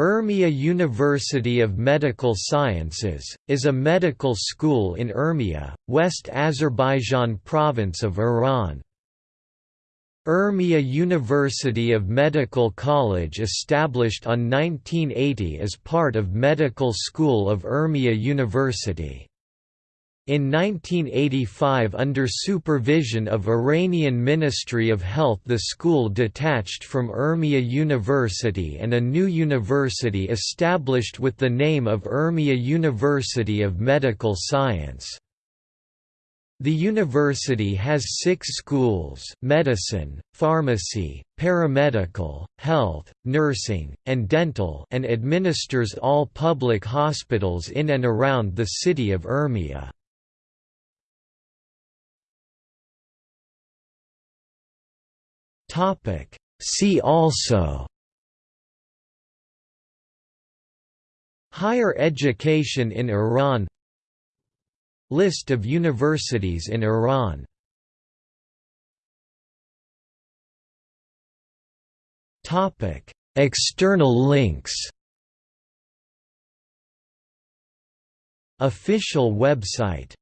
Urmia University of Medical Sciences, is a medical school in Urmia, West Azerbaijan province of Iran. Urmia University of Medical College established on 1980 as part of Medical School of Urmia University. In 1985 under supervision of Iranian Ministry of Health the school detached from Urmia University and a new university established with the name of Urmia University of Medical Science. The university has six schools medicine, pharmacy, paramedical, health, nursing, and dental and administers all public hospitals in and around the city of Urmia. Topic. See also Higher education in Iran List of universities in Iran Topic. External links Official website